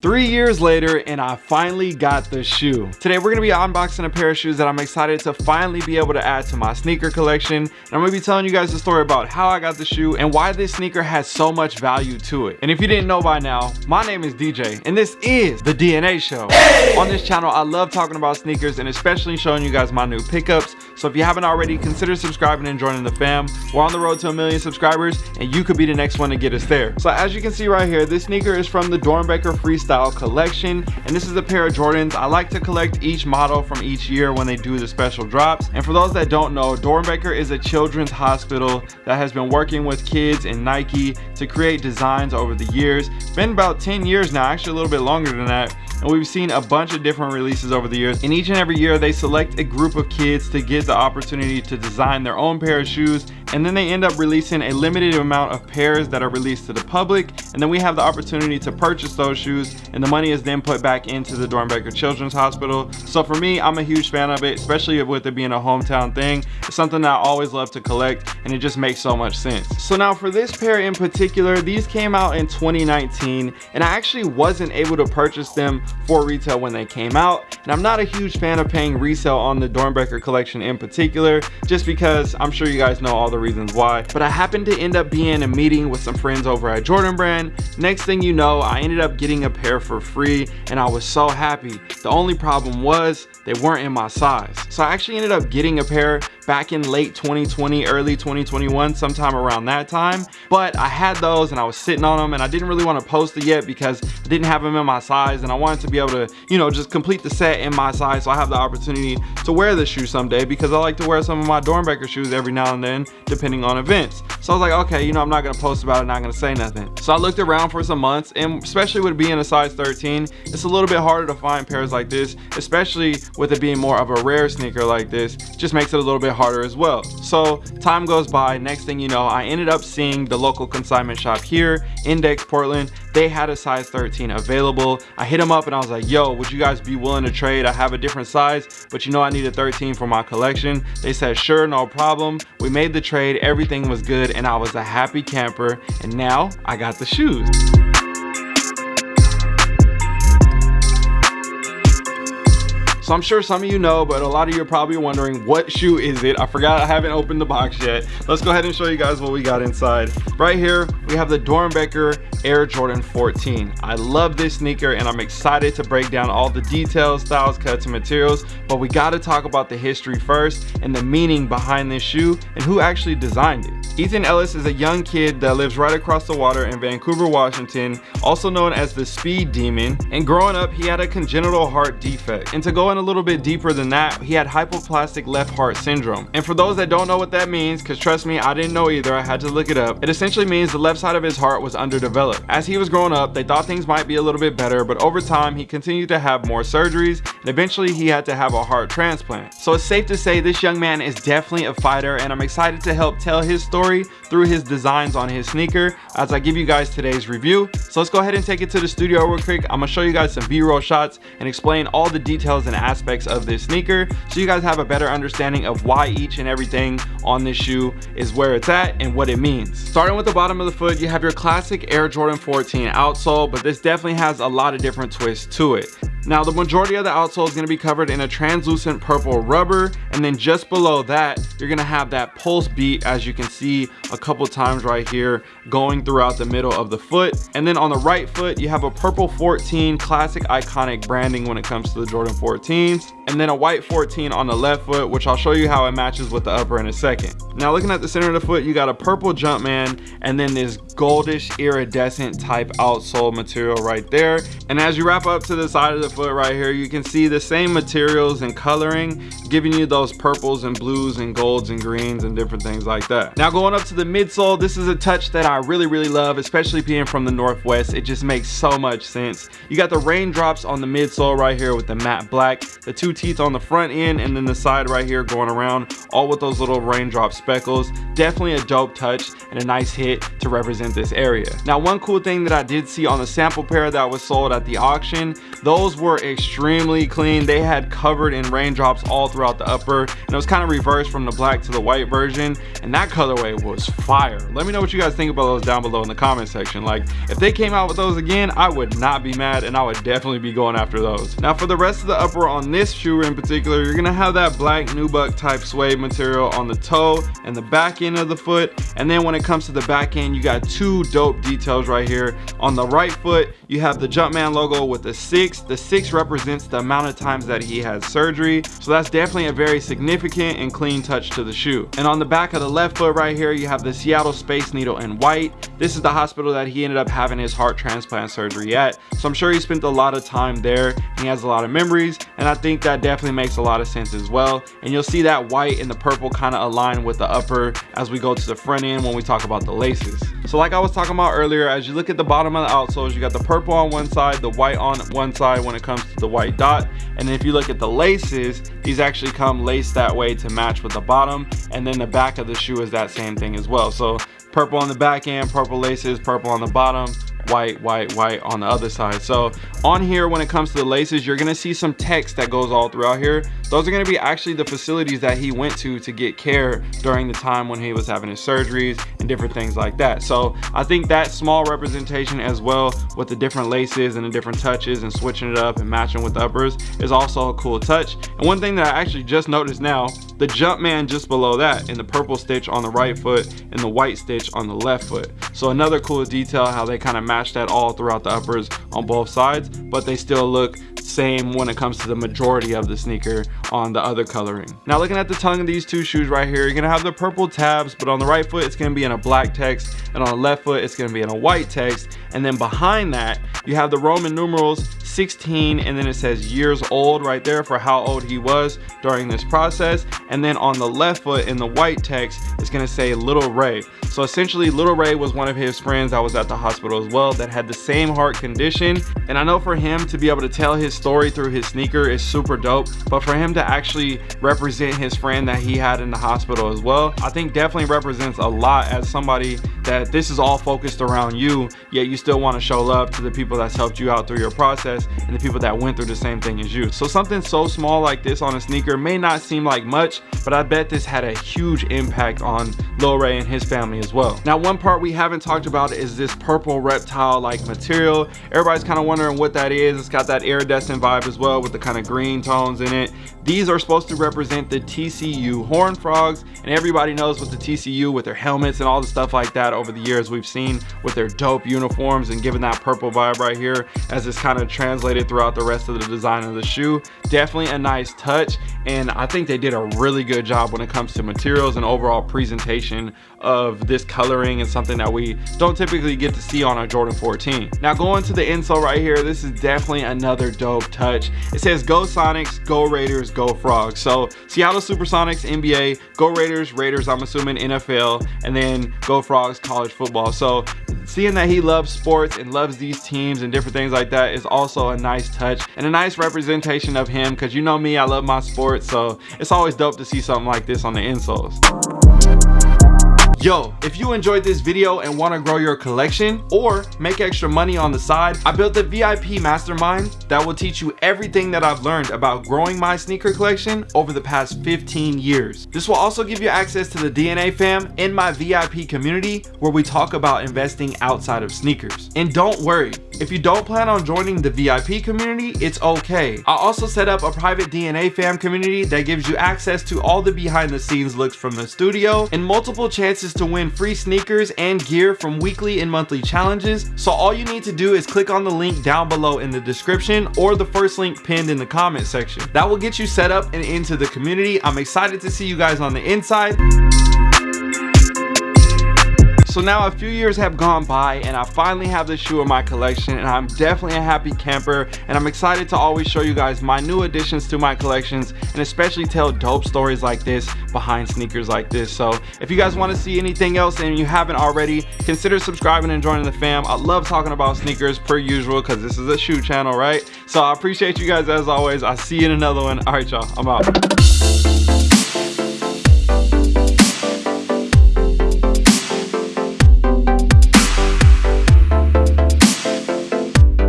Three years later and I finally got the shoe. Today we're gonna be unboxing a pair of shoes that I'm excited to finally be able to add to my sneaker collection. And I'm gonna be telling you guys the story about how I got the shoe and why this sneaker has so much value to it. And if you didn't know by now, my name is DJ and this is The DNA Show. Hey! On this channel, I love talking about sneakers and especially showing you guys my new pickups. So if you haven't already, consider subscribing and joining the fam. We're on the road to a million subscribers and you could be the next one to get us there. So as you can see right here, this sneaker is from the Doernbecher Freestyle style collection and this is a pair of Jordans. I like to collect each model from each year when they do the special drops. And for those that don't know, Doernbecher is a children's hospital that has been working with kids and Nike to create designs over the years. It's been about 10 years now, actually a little bit longer than that and we've seen a bunch of different releases over the years and each and every year they select a group of kids to get the opportunity to design their own pair of shoes and then they end up releasing a limited amount of pairs that are released to the public. And then we have the opportunity to purchase those shoes and the money is then put back into the Doernbecher Children's Hospital. So for me I'm a huge fan of it especially with it being a hometown thing. It's something that I always love to collect and it just makes so much sense. So now for this pair in particular these came out in 2019 and I actually wasn't able to purchase them for retail when they came out. And I'm not a huge fan of paying resale on the Doernbecher collection in particular just because I'm sure you guys know all the the reasons why but i happened to end up being in a meeting with some friends over at jordan brand. Next thing you know i ended up getting a pair for free and i was so happy. The only problem was they weren't in my size. So i actually ended up getting a pair back in late 2020 early 2021 sometime around that time. But i had those and i was sitting on them and i didn't really want to post it yet because i didn't have them in my size and i wanted to be able to you know just complete the set in my size so i have the opportunity to wear this shoe someday because i like to wear some of my Doernbecher shoes every now and then depending on events. So i was like okay you know i'm not gonna post about it not gonna say nothing. So i looked around for some months and especially with being a size 13 it's a little bit harder to find pairs like this especially with it being more of a rare sneaker like this just makes it a little bit harder as well. So time goes by. Next thing you know i ended up seeing the local consignment shop here index portland. They had a size 13 available. I hit them up and i was like yo would you guys be willing to trade? I have a different size but you know i need a 13 for my collection. They said sure no problem. We made the trade. Everything was good and i was a happy camper. And now i got the shoes So I'm sure some of you know, but a lot of you are probably wondering what shoe is it? I forgot I haven't opened the box yet. Let's go ahead and show you guys what we got inside. Right here, we have the Doernbecher Air Jordan 14. I love this sneaker and I'm excited to break down all the details, styles, cuts, and materials, but we gotta talk about the history first and the meaning behind this shoe and who actually designed it. Ethan Ellis is a young kid that lives right across the water in Vancouver, Washington, also known as the Speed Demon. And growing up, he had a congenital heart defect. And to go in a little bit deeper than that, he had hypoplastic left heart syndrome. And for those that don't know what that means, because trust me, I didn't know either, I had to look it up. It essentially means the left side of his heart was underdeveloped. As he was growing up, they thought things might be a little bit better, but over time, he continued to have more surgeries, and eventually he had to have a heart transplant. So it's safe to say this young man is definitely a fighter, and I'm excited to help tell his story through his designs on his sneaker as I give you guys today's review. So let's go ahead and take it to the studio real quick. I'm gonna show you guys some b-roll shots and explain all the details and aspects of this sneaker so you guys have a better understanding of why each and everything on this shoe is where it's at and what it means. Starting with the bottom of the foot, you have your classic Air Jordan 14 outsole, but this definitely has a lot of different twists to it. Now the majority of the outsole is going to be covered in a translucent purple rubber and then just below that you're going to have that pulse beat as you can see a couple times right here going throughout the middle of the foot. And then on the right foot you have a purple 14 classic iconic branding when it comes to the Jordan 14s and then a white 14 on the left foot which I'll show you how it matches with the upper in a second. Now looking at the center of the foot you got a purple Jumpman and then this goldish iridescent type outsole material right there. And as you wrap up to the side of the foot right here you can see the same materials and coloring giving you those purples and blues and golds and greens and different things like that. Now going up to the midsole this is a touch that I really really love especially being from the Northwest it just makes so much sense. You got the raindrops on the midsole right here with the matte black the two teeth on the front end and then the side right here going around all with those little raindrop speckles definitely a dope touch and a nice hit to represent this area now one cool thing that i did see on the sample pair that was sold at the auction those were were extremely clean. They had covered in raindrops all throughout the upper and it was kind of reversed from the black to the white version and that colorway was fire. Let me know what you guys think about those down below in the comment section. Like if they came out with those again, I would not be mad and I would definitely be going after those. Now for the rest of the upper on this shoe in particular, you're gonna have that black nubuck type suede material on the toe and the back end of the foot. And then when it comes to the back end, you got two dope details right here. On the right foot, you have the Jumpman logo with the six. The six represents the amount of times that he had surgery. So that's definitely a very significant and clean touch to the shoe. And on the back of the left foot right here, you have the Seattle Space Needle in white. This is the hospital that he ended up having his heart transplant surgery at. So I'm sure he spent a lot of time there. He has a lot of memories. And I think that definitely makes a lot of sense as well. And you'll see that white and the purple kind of align with the upper as we go to the front end when we talk about the laces. So like I was talking about earlier, as you look at the bottom of the outsoles, you got the purple on one side, the white on one side when it comes to the white dot. And if you look at the laces, these actually come laced that way to match with the bottom. And then the back of the shoe is that same thing as well. So purple on the back end, purple laces, purple on the bottom, white white white on the other side so on here when it comes to the laces you're gonna see some text that goes all throughout here those are gonna be actually the facilities that he went to to get care during the time when he was having his surgeries and different things like that. So i think that small representation as well with the different laces and the different touches and switching it up and matching with the uppers is also a cool touch. And one thing that i actually just noticed now the Jumpman just below that in the purple stitch on the right foot and the white stitch on the left foot. So another cool detail how they kind of match that all throughout the uppers on both sides but they still look same when it comes to the majority of the sneaker on the other coloring. Now looking at the tongue of these two shoes right here you're gonna have the purple tabs but on the right foot it's gonna be in a black text and on the left foot it's gonna be in a white text. And then behind that you have the roman numerals 16 and then it says years old right there for how old he was during this process. And then on the left foot in the white text it's going to say little ray. So essentially little ray was one of his friends that was at the hospital as well that had the same heart condition. And i know for him to be able to tell his story through his sneaker is super dope but for him to actually represent his friend that he had in the hospital as well i think definitely represents a lot as somebody that this is all focused around you yet you still want to show love to the people that's helped you out through your process and the people that went through the same thing as you. So something so small like this on a sneaker may not seem like much, but I bet this had a huge impact on Lil Ray and his family as well. Now, one part we haven't talked about is this purple reptile-like material. Everybody's kind of wondering what that is. It's got that iridescent vibe as well with the kind of green tones in it. These are supposed to represent the TCU Horn Frogs, and everybody knows with the TCU with their helmets and all the stuff like that over the years we've seen with their dope uniforms and giving that purple vibe right here as it's kind of translated throughout the rest of the design of the shoe. Definitely a nice touch, and I think they did a really good job when it comes to materials and overall presentation of this coloring and something that we don't typically get to see on a Jordan 14. Now going to the insole right here, this is definitely another dope touch. It says go Sonics, go Raiders, go Frogs. So Seattle Supersonics, NBA, go Raiders, Raiders I'm assuming NFL, and then go Frogs, college football. So seeing that he loves sports and loves these teams and different things like that is also a nice touch and a nice representation of him because you know me I love my sports so it's always dope to see something like this on the insoles Yo, if you enjoyed this video and want to grow your collection or make extra money on the side, I built a VIP mastermind that will teach you everything that I've learned about growing my sneaker collection over the past 15 years. This will also give you access to the DNA fam in my VIP community where we talk about investing outside of sneakers. And don't worry, if you don't plan on joining the VIP community, it's okay. I also set up a private DNA fam community that gives you access to all the behind the scenes looks from the studio and multiple chances to win free sneakers and gear from weekly and monthly challenges. So all you need to do is click on the link down below in the description or the first link pinned in the comment section. That will get you set up and into the community. I'm excited to see you guys on the inside. So now a few years have gone by and I finally have this shoe in my collection and I'm definitely a happy camper and I'm excited to always show you guys my new additions to my collections and especially tell dope stories like this behind sneakers like this. So if you guys want to see anything else and you haven't already, consider subscribing and joining the fam. I love talking about sneakers per usual because this is a shoe channel, right? So I appreciate you guys as always. I'll see you in another one. All right, y'all, I'm out.